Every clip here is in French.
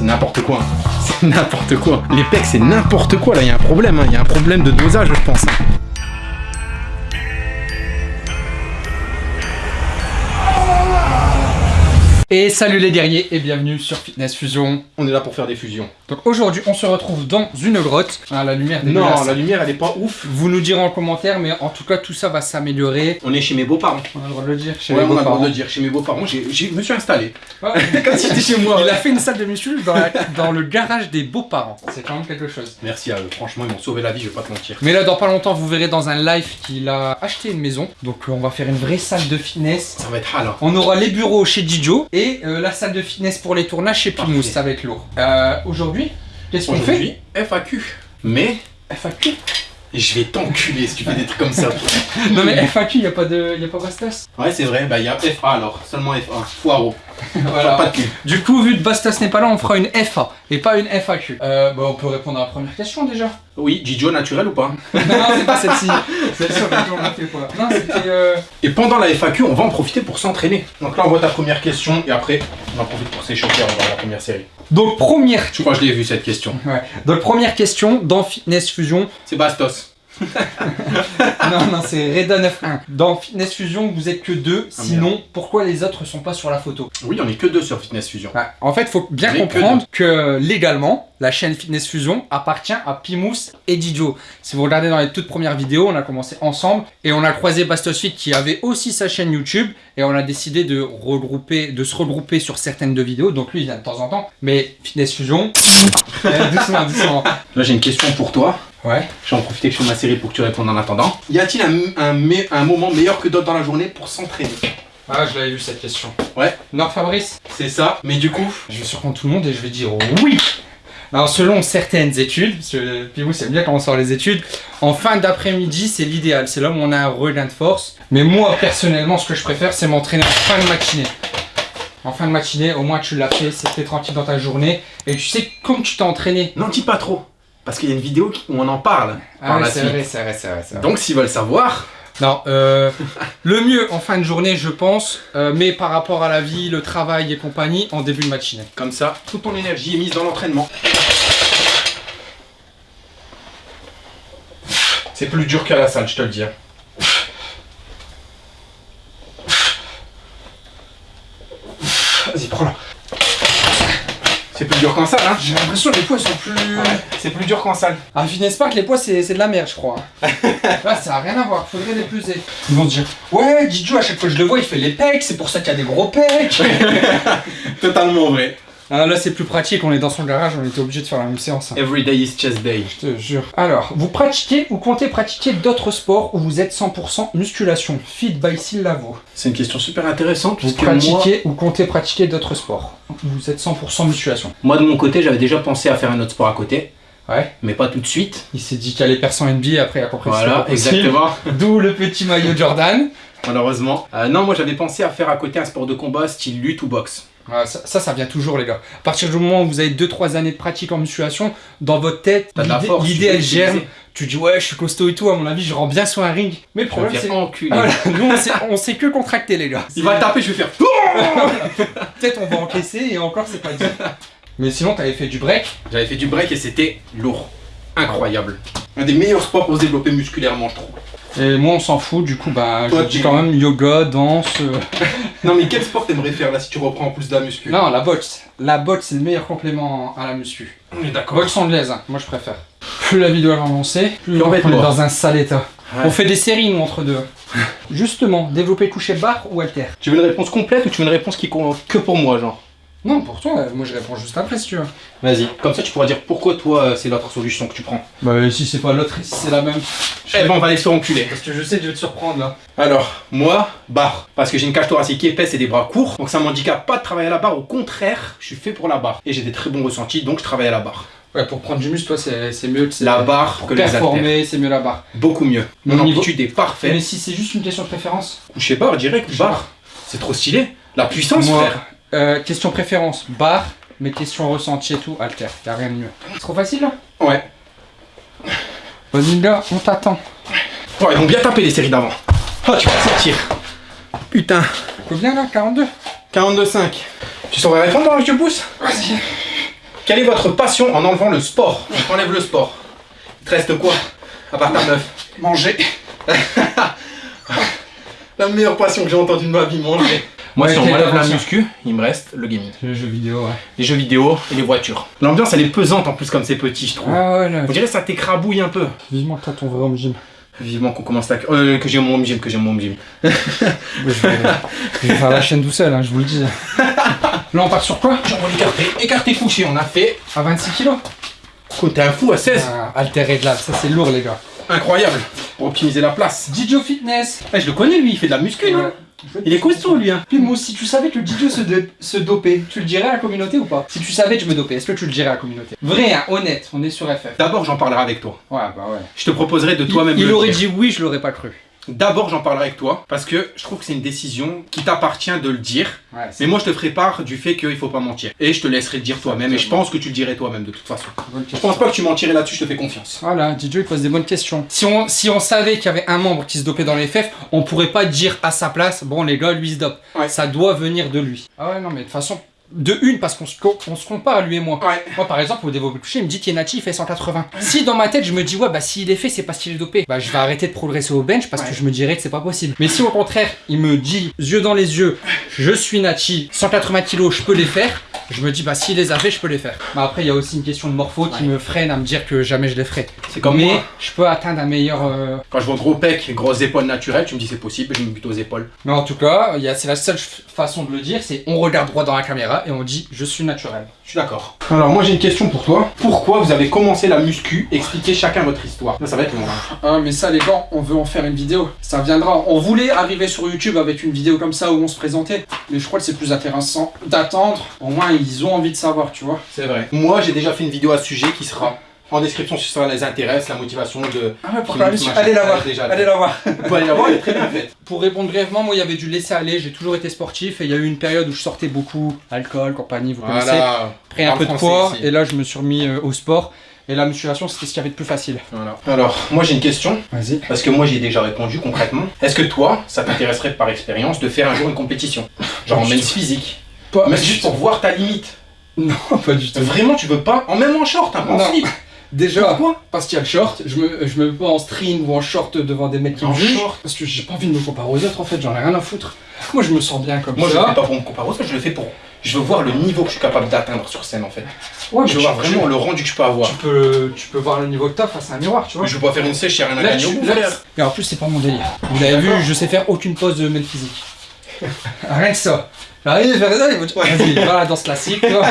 C'est n'importe quoi. C'est n'importe quoi. Les pecs, c'est n'importe quoi. Là, il y a un problème. hein. Il y a un problème de dosage, je pense. Et salut les guerriers et bienvenue sur Fitness Fusion. On est là pour faire des fusions. Donc aujourd'hui on se retrouve dans une grotte. Ah, la lumière Non, dégueulasse. la lumière, elle est pas ouf. Vous nous direz en commentaire mais en tout cas tout ça va s'améliorer. On est chez mes beaux-parents. On a le droit de le dire chez Ouais, les on a le droit de le dire. Chez mes beaux-parents, je me suis installé. Ouais. Chez moi. Il a fait une salle de muscu dans, la- dans le garage des beaux-parents. C'est quand même quelque chose. Merci à eux. Franchement, ils m'ont sauvé la vie, je vais pas te mentir. Mais là dans pas longtemps vous verrez dans un live qu'il a acheté une maison. Donc euh, on va faire une vraie salle de fitness. Ça va être hal. hein. On aura les bureaux chez Dijo et euh, la salle de fitness pour les tournages chez Pimous, ça va être lourd. Euh, Aujourd'hui, qu'est-ce qu'on fait Aujourd'hui, FAQ. Mais FAQ je vais t'enculer si tu fais des trucs comme ça. Non mais FAQ, y a pas de, y a pas Bastos. Ouais, c'est vrai. Bah, il y a FA alors. Seulement FA. Foireau. Voilà. Pas de cul. Du coup, vu que Bastos n'est pas là, on fera une FA et pas une FAQ. Euh, bah, on peut répondre à la première question déjà. Oui, Gijo naturel ou pas non, c'est pas celle-ci. Celle-ci, on. Non, c'était. Euh... Et pendant la FAQ, on va en profiter pour s'entraîner. Donc là, on voit ta première question et après, on en profite pour s'échauffer. On va à la première série. Donc première. Je crois que je l'ai vu cette question. Ouais. Donc première question dans Fitness Fusion. C'est Bastos. non, non, c'est Reda 91. Dans Fitness Fusion, vous êtes que deux. Ah, Sinon, pourquoi les autres sont pas sur la photo? Oui, on est que deux sur Fitness Fusion. Ouais, En fait, faut bien que comprendre que légalement, la chaîne Fitness Fusion appartient à Pimous et Didio. Si vous regardez dans les toutes premières vidéos, on a commencé ensemble et on a croisé Bastosfit qui avait aussi sa chaîne YouTube et on a décidé de regrouper, de se regrouper sur certaines de vidéos. Donc lui, il vient de temps en temps, mais Fitness Fusion, euh, doucement, doucement. Là, j'ai une question pour toi. Ouais. Je vais en profiter que je fais ma série pour que tu répondes en attendant. Y a-t-il un, un, me- un moment meilleur que d'autres dans la journée pour s'entraîner? Ah, je l'avais vu cette question. Ouais. Non, Fabrice, C'est ça. Mais du coup, je vais surprendre tout le monde et je vais dire oui. Alors, selon certaines études, parce que Pimous aime bien quand on sort les études, en fin d'après-midi, c'est l'idéal. C'est là où on a un regain de force. Mais moi, personnellement, ce que je préfère, c'est m'entraîner en fin de matinée. En fin de matinée, au moins tu l'as fait, c'était tranquille dans ta journée. Et tu sais, comme tu t'es entraîné. n'en dis pas trop. Parce qu'il y a une vidéo où on en parle par Ah, la c'est suite. vrai, c'est vrai, c'est vrai, c'est vrai. Donc, s'ils veulent savoir, Non, euh, le mieux en fin de journée, je pense, euh, mais par rapport à la vie, le travail et compagnie, en début de matinée. comme ça, toute ton énergie est mise dans l'entraînement. C'est plus dur qu'à la salle, je te le dis. hein. Vas-y, prends-la. C'est plus dur qu'en salle, hein J'ai l'impression que les poids sont plus. C'est plus dur qu'en salle. Ah, Finesse pas que les poids c'est c'est de la merde, je crois. Là, ça a rien à voir, faudrait les peser. Ils vont se dire Ouais, Didio, à chaque fois que je le vois, il fait les pecs, c'est pour ça qu'il y a des gros pecs. Totalement vrai. Ah, là, c'est plus pratique, on est dans son garage, on était obligé de faire la même séance. hein. Every day is chest day. Je te jure. Alors, vous pratiquez ou comptez pratiquer d'autres sports où vous êtes 100% musculation Fit by Lavo. C'est une question super intéressante Vous moi, pratiquez ou comptez pratiquer d'autres sports où vous êtes 100% musculation? moi, de mon côté, j'avais déjà pensé à faire un autre sport à côté, Ouais. mais pas tout de suite. Il s'est dit qu'il allait percer en NBA, après compris que c'était Voilà, exactement. D'où le petit maillot Jordan. Malheureusement. Euh, non, moi j'avais pensé à faire à côté un sport de combat style lutte ou boxe. Ça, ça, ça vient toujours, les gars. À partir du moment où vous avez 2-3 années de pratique en musculation, dans votre tête, l'idée- elle germe. Tu dis, ouais, je suis costaud et tout, à mon avis, je rentre bien sur un ring. Mais le problème, c'est. voilà, nous, on sait, on sait que contracter, les gars. Il va taper, je vais faire. Peut-être on va encaisser et encore, c'est pas dit. Mais sinon, t'avais fait du break. J'avais fait du break et c'était lourd. Incroyable. Un des meilleurs sports pour se développer musculairement, je trouve. Et moi, on s'en fout, du coup, bah, Toi, je dis quand même yoga, danse. euh, Non, mais quel sport t'aimerais faire là si tu reprends en plus de la muscu? Non, la boxe. La boxe, c'est le meilleur complément à la muscu. On est d'accord. Boxe anglaise, hein, moi je préfère. Plus la vidéo va avancer, plus Plus on on va est être mort. dans un sale état. Ouais. On fait des séries, nous, entre deux. Justement, développer coucher barre ou halter Tu veux une réponse complète ou tu veux une réponse qui compte que pour moi, genre? Non, pour toi, euh, moi je réponds juste après si tu veux. Vas-y. Comme ça, tu pourras dire pourquoi toi, euh, c'est l'autre solution que tu prends. Bah, si c'est pas l'autre, si c'est la même. Eh ben, on va aller se faire enculer. Parce que je sais, je vais te surprendre là. Alors, moi, barre. Parce que j'ai une cage thoracique qui est épaisse et des bras courts. Donc ça m'handicape pas de travailler à la barre. Au contraire, je suis fait pour la barre. Et j'ai des très bons ressentis, donc je travaille à la barre. Ouais, pour prendre du muscle, toi, c'est c'est mieux que c'est. La barre Pour que les haltères. performer, c'est mieux la barre. Beaucoup mieux. Mon Mon niveau- amplitude est parfaite. Mais si c'est juste une question de préférence Coucher barre, direct, barre. C'est trop stylé. La puissance, Moi, frère. Euh, question préférence, barre, mais question ressenti et tout, halter. Y'a rien de mieux. C'est trop facile là? Ouais. Vas-y, là, on t'attend. Oh, ils vont bien taper les séries d'avant. Oh, tu vas te sortir. Putain. Combien là 42 42,5. Tu saurais répondre dans le je pousse Vas-y. Quelle est votre passion en enlevant le sport? On t'enlève le sport. Il te reste quoi À part ta meuf? Manger. La meilleure passion que j'ai entendue de ma vie, manger. Moi, Ouais, si on m'enlève la muscu, il me reste le gaming. Les jeux vidéo, ouais. Les jeux vidéo et les voitures. L'ambiance, elle est pesante en plus comme c'est petit, je trouve. Ah ouais, là. On dirait que ça t'écrabouille un peu. Vivement que t'as ton vrai home gym. Vivement qu'on commence la... Euh, que j'ai mon home gym, que j'ai mon home gym. je, vais, je vais faire la chaîne tout seul, hein, je vous le dis. Là, on part sur quoi? Jambes écarté, écarté couché, on a fait... À 26 kilos? Quoi, T'es un fou à 16 ah, Altéré de là, ça c'est lourd, les gars. Incroyable. Pour optimiser la place. Didio Fitness. Eh, je le connais lui, il fait de la muscu, non? Il est costaud lui, hein. Puis si tu savais que Didio se, de- se dopait, tu le dirais à la communauté ou pas? Si tu savais que je me dopais, est-ce que tu le dirais à la communauté? Vrai, hein, honnête, on est sur FF. D'abord, j'en parlerai avec toi. Ouais, bah ouais. Je te proposerai de Il, toi-même il le aurait dire. dit oui, je l'aurais pas cru. D'abord, j'en parlerai avec toi parce que je trouve que c'est une décision qui t'appartient de le dire. Ouais, Mais moi, je te ferai part du fait qu'il faut pas mentir. Et je te laisserai le dire toi-même. Et je pense que tu le dirais toi-même de toute façon. Je pense pas que tu mentirais là-dessus, je te fais confiance. Voilà, Didio il pose des bonnes questions. Si on, si on savait qu'il y avait un membre qui se dopait dans les FF, on pourrait pas dire à sa place, bon les gars, lui se dope. Ouais. Ça doit venir de lui. Ah ouais, non, mais de toute façon, de une, parce qu'on se, on se compare, lui et moi. Ouais. Moi, par exemple, au développé couché, il me dit Tienati, il fait 180. Si dans ma tête, je me dis, ouais, bah s'il est fait, c'est parce qu'il est dopé, bah je vais arrêter de progresser au bench parce Ouais. que je me dirais que c'est pas possible. Mais si au contraire, il me dit, yeux dans les yeux, je suis Nachi, 180 kilos, je peux les faire, je me dis, bah s'il les a fait, je peux les faire. Bah après, il y a aussi une question de morpho qui Ouais. me freine à me dire que jamais je les ferai. C'est comme Mais moi. je peux atteindre un meilleur. euh, Quand je vois gros pec, grosses épaules naturelles, tu me dis c'est possible, je me bute aux épaules. Mais en tout cas, c'est la seule façon de le dire, c'est on regarde droit dans la caméra et on dit je suis naturel. Je suis d'accord. Alors moi j'ai une question pour toi. Pourquoi vous avez commencé la muscu? Expliquez chacun votre histoire. Là, ça va être long. hein. Ah mais ça les gars, on veut en faire une vidéo. Ça viendra. On voulait arriver sur YouTube avec une vidéo comme ça où on se présentait, mais je crois que c'est plus intéressant d'attendre. Au moins ils ont envie de savoir, tu vois. C'est vrai. Moi j'ai déjà fait une vidéo à ce sujet qui sera en description si ça les intéresse, la motivation de... Ah ouais, pour la muscu, Allez la voir. Déjà, Allez la voir. Vous la voir, elle est très bien faite. Pour répondre brièvement, moi il y avait du laisser aller. J'ai toujours été sportif et il y a eu une période où je sortais beaucoup, alcool, compagnie, vous connaissez. Voilà. Pris un peu de poids ici. et là je me suis remis euh, au sport. Et la musculation c'était ce qu'il y avait de plus facile. Voilà. Alors, moi j'ai une question, Vas-y. parce que moi j'ai déjà répondu concrètement. Est-ce que toi, ça t'intéresserait par expérience de faire un jour une compétition? Genre en men's physique Pas, Mais juste pour voir ta limite. Non, pas du tout. Vraiment, tu veux pas? En même en short, hein, en slip. Déjà, Pourquoi parce qu'il y a le short, je me, je me mets pas en string ou en short devant des mecs qui me jugent, short Parce que j'ai pas envie de me comparer aux autres en fait, j'en ai rien à foutre. Moi je me sens bien comme Moi je ça. le fais pas pour me comparer aux autres, je le fais pour. Je veux voir le niveau que je suis capable d'atteindre sur scène en fait. Ouais, Je veux voir vraiment le rendu que je peux avoir. Tu peux, tu peux voir le niveau que t'as face à un miroir, tu vois. Je veux pas faire une sèche, j'ai rien à gagner au. Et en plus, c'est pas mon délire. Vous l'avez vu, je sais faire aucune pose de mec physique. Rien que ça. J'arrive à faire ça, Vas-y, voilà, danse classique. toi.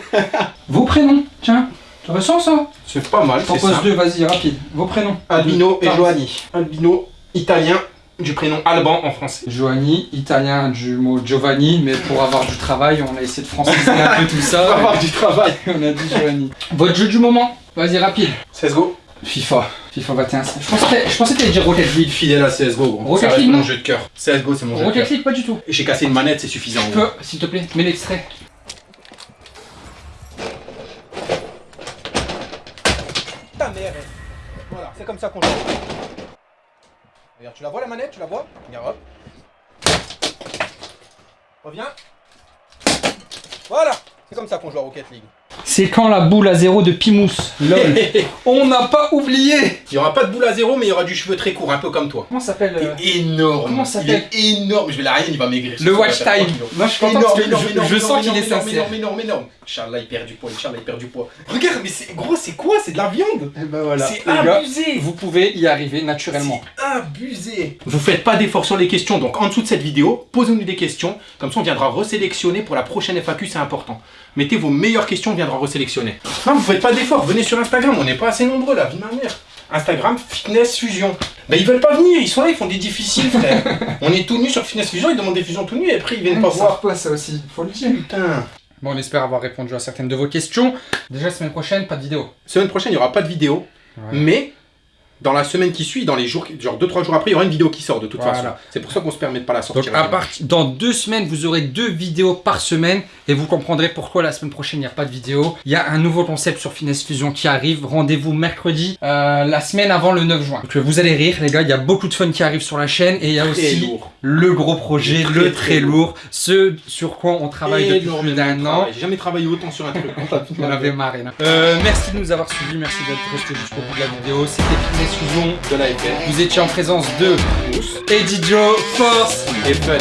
Vos prénoms, tiens. Tu ressens ça C'est pas mal, T'en c'est poses ça. deux, vas-y, rapide. Vos prénoms. Albino et Joanny. Albino italien du prénom Alban en français. Giovanni, italien du mot Giovanni, mais pour avoir du travail, on a essayé de franciser un peu tout ça. avoir du travail. on a dit Giovanni. Votre jeu du moment Vas-y, rapide. CSGO. FIFA. FIFA 21. Je pensais, que- je pensais que t'allais dire Rocket League. Fidèle à CSGO, gros. Rocket Ça League, mon non jeu de cœur. CSGO, c'est mon jeu de Rocket cœur. League, pas du tout. Et j'ai cassé une manette, c'est suffisant. Tu peux, s'il te plaît, mets l'extrait. Comme ça qu'on joue. Regarde, tu la vois la manette Tu la vois Regarde, hop. Reviens. Voilà, c'est comme ça qu'on joue à Rocket League. C'est quand la boule à zéro de Pimous. Lol. on n'a pas oublié. Il y aura pas de boule à zéro, mais il y aura du cheveu très court, un peu comme toi. Comment ça s'appelle euh, énorme. comment est énorme. Je vais la rien, il va maigrir. Le watch time. Moi, je suis content Énorme, parce que énorme, je- énorme, je énorme, sens qu'il est énorme, sincère. Énorme, énorme, énorme. Inch'Allah, il perd du poids. Inch'Allah, il perd du poids. Regarde, mais c'est gros, c'est quoi? C'est de la viande. Eh ben voilà. C'est gars, abusé. vous pouvez y arriver naturellement. abusé Vous faites pas d'efforts sur les questions, donc en dessous de cette vidéo, posez-nous des questions, comme ça on viendra resélectionner pour la prochaine FAQ, c'est important. Mettez vos meilleures questions, on viendra resélectionner. Non, vous faites pas d'efforts, venez sur Instagram, on n'est pas assez nombreux là, vie ma mère. Instagram, Fitness Fusion. Ben ils veulent pas venir, ils sont là, ils font des difficiles frère. on est tout nus sur Fitness Fusion, ils demandent des fusions tout nus et après ils viennent pas voir. pas ça aussi, faut le dire. Putain. Bon, on espère avoir répondu à certaines de vos questions. Déjà, semaine prochaine, pas de vidéo. Semaine prochaine, il y aura pas de vidéo, Ouais. mais dans la semaine qui suit, dans les jours, genre 2-3 jours après, il y aura une vidéo qui sort de toute Voilà. façon. C'est pour ça qu'on se permet de pas la sortir. Donc à part- dans deux semaines, vous aurez deux vidéos par semaine et vous comprendrez pourquoi la semaine prochaine il n'y a pas de vidéo. Il y a un nouveau concept sur Finesse Fusion qui arrive. Rendez-vous mercredi, euh, la semaine avant le 9 juin. Donc vous allez rire les gars, il y a beaucoup de fun qui arrive sur la chaîne et il y a aussi lourd. le gros projet, Très, le très très lourd, ce sur quoi on travaille depuis plus d'un an. J'ai jamais travaillé autant sur un truc. On avait marre. Euh, merci de nous avoir suivis, merci d'être resté jusqu'au bout de la vidéo. C'était exclusion de la FF. Vous étiez en présence de Eddie Joe, Force et Fun.